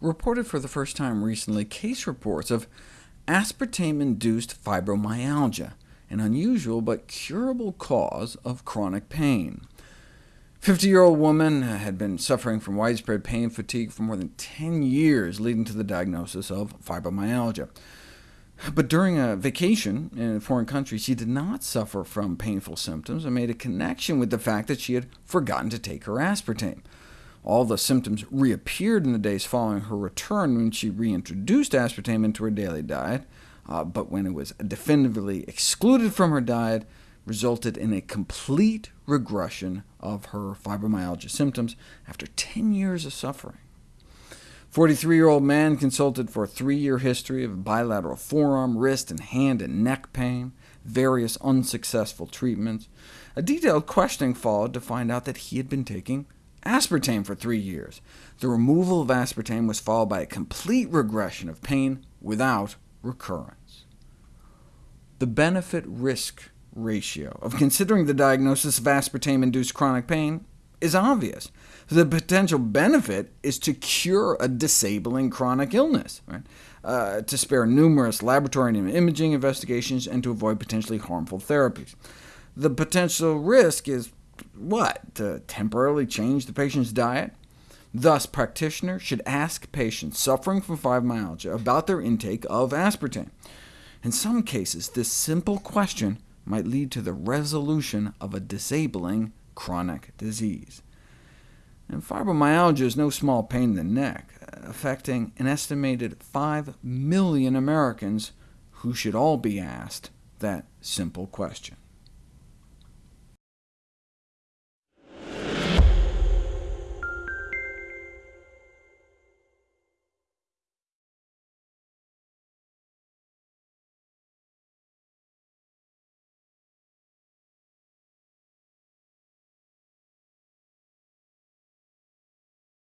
reported for the first time recently case reports of aspartame-induced fibromyalgia, an unusual but curable cause of chronic pain. 50-year-old woman had been suffering from widespread pain fatigue for more than 10 years, leading to the diagnosis of fibromyalgia. But during a vacation in a foreign country, she did not suffer from painful symptoms, and made a connection with the fact that she had forgotten to take her aspartame. All the symptoms reappeared in the days following her return when she reintroduced aspartame into her daily diet, uh, but when it was definitively excluded from her diet, resulted in a complete regression of her fibromyalgia symptoms after 10 years of suffering. 43-year-old man consulted for a three-year history of bilateral forearm, wrist, and hand and neck pain, various unsuccessful treatments. A detailed questioning followed to find out that he had been taking aspartame for three years. The removal of aspartame was followed by a complete regression of pain without recurrence. The benefit-risk ratio of considering the diagnosis of aspartame-induced chronic pain is obvious. The potential benefit is to cure a disabling chronic illness, right? uh, to spare numerous laboratory and imaging investigations, and to avoid potentially harmful therapies. The potential risk is what? To temporarily change the patient's diet? Thus, practitioners should ask patients suffering from fibromyalgia about their intake of aspartame. In some cases, this simple question might lead to the resolution of a disabling chronic disease. And fibromyalgia is no small pain in the neck, affecting an estimated 5 million Americans who should all be asked that simple question.